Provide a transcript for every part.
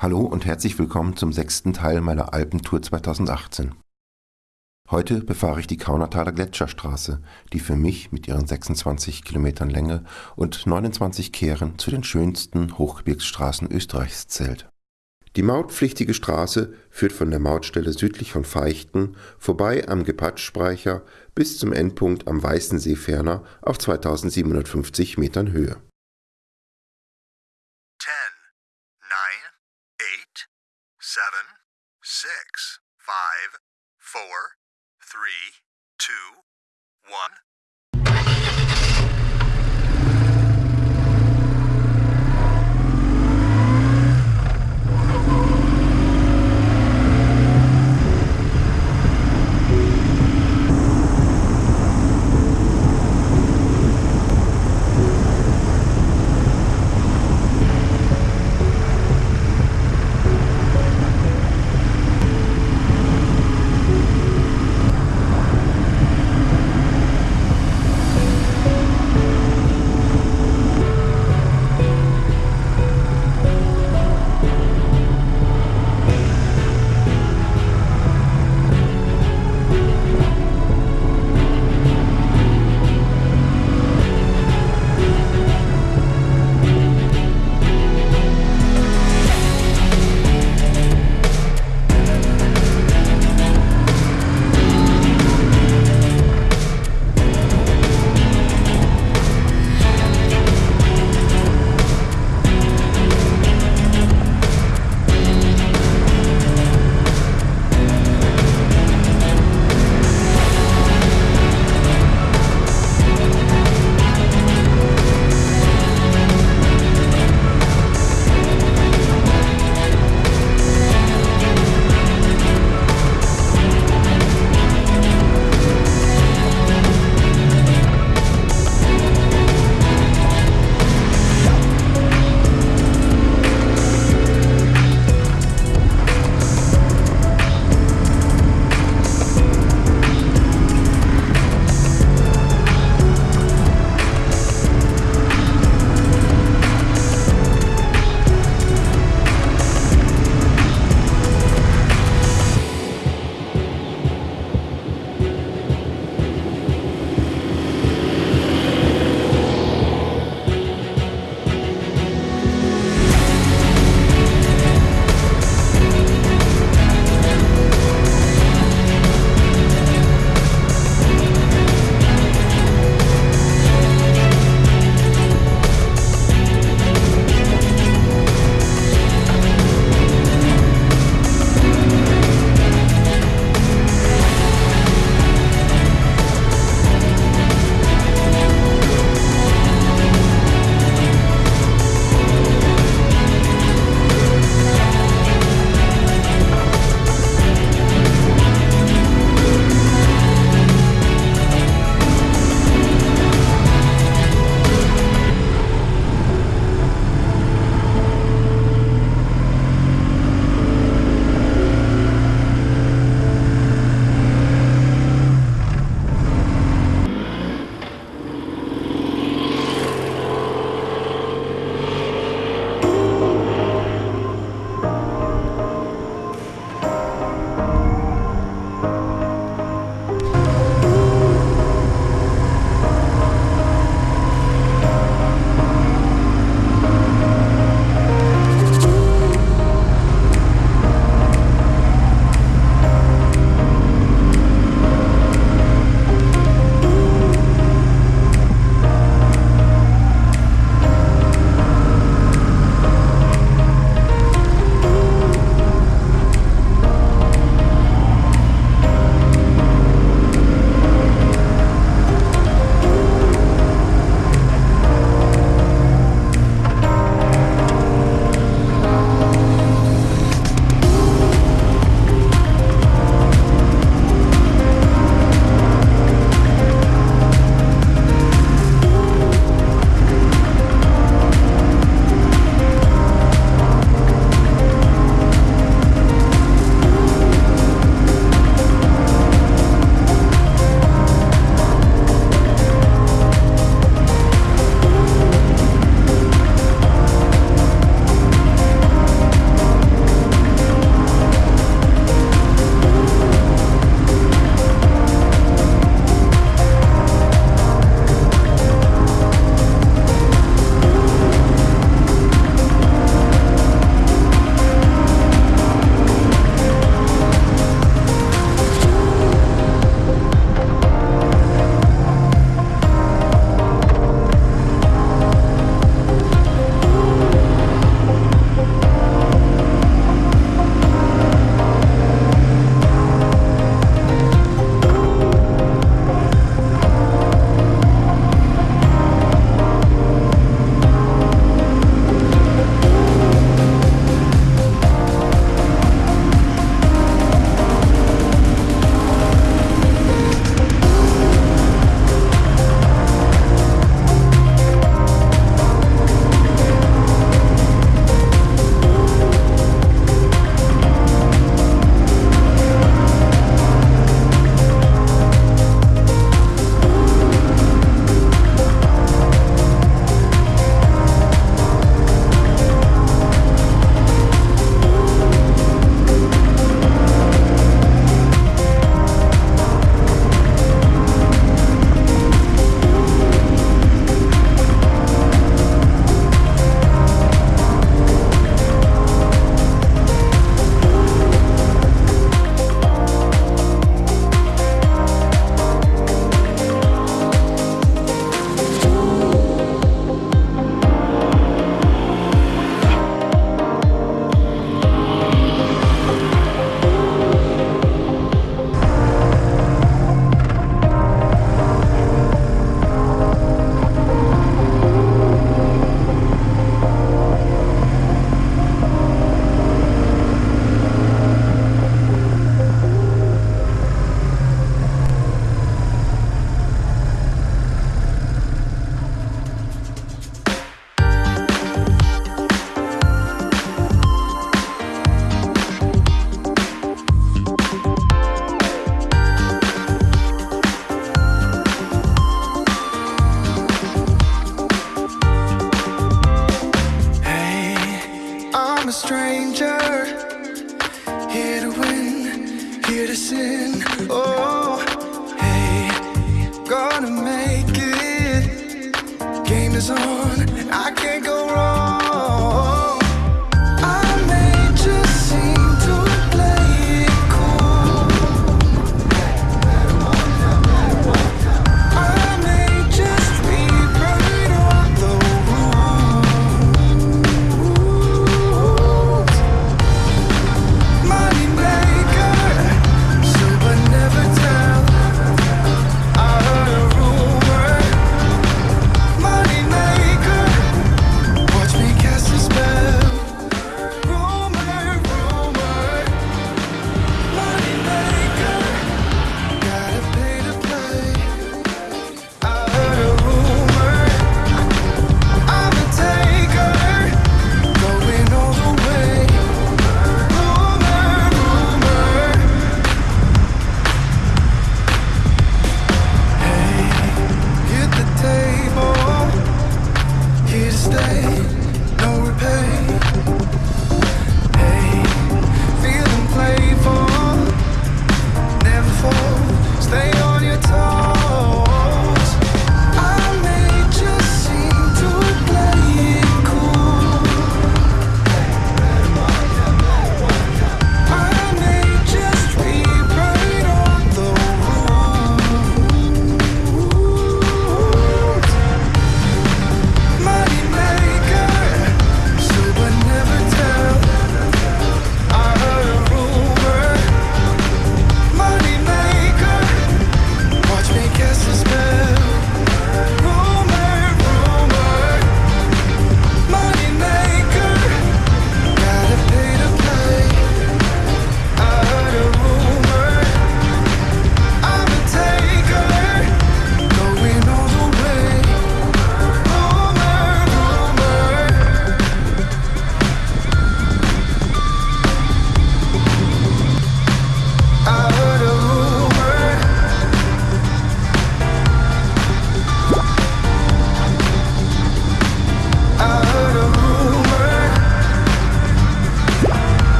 Hallo und herzlich willkommen zum sechsten Teil meiner Alpentour 2018. Heute befahre ich die Kaunertaler Gletscherstraße, die für mich mit ihren 26 Kilometern Länge und 29 Kehren zu den schönsten Hochgebirgsstraßen Österreichs zählt. Die mautpflichtige Straße führt von der Mautstelle südlich von Feichten vorbei am Gepatschspeicher bis zum Endpunkt am Weißensee ferner auf 2750 Metern Höhe. five, four, three, two, one.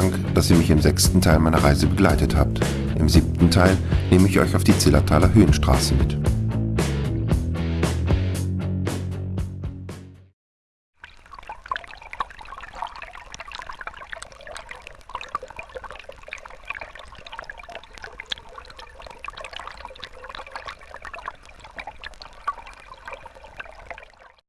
Dank, dass ihr mich im sechsten Teil meiner Reise begleitet habt. Im siebten Teil nehme ich euch auf die Zillertaler Höhenstraße mit.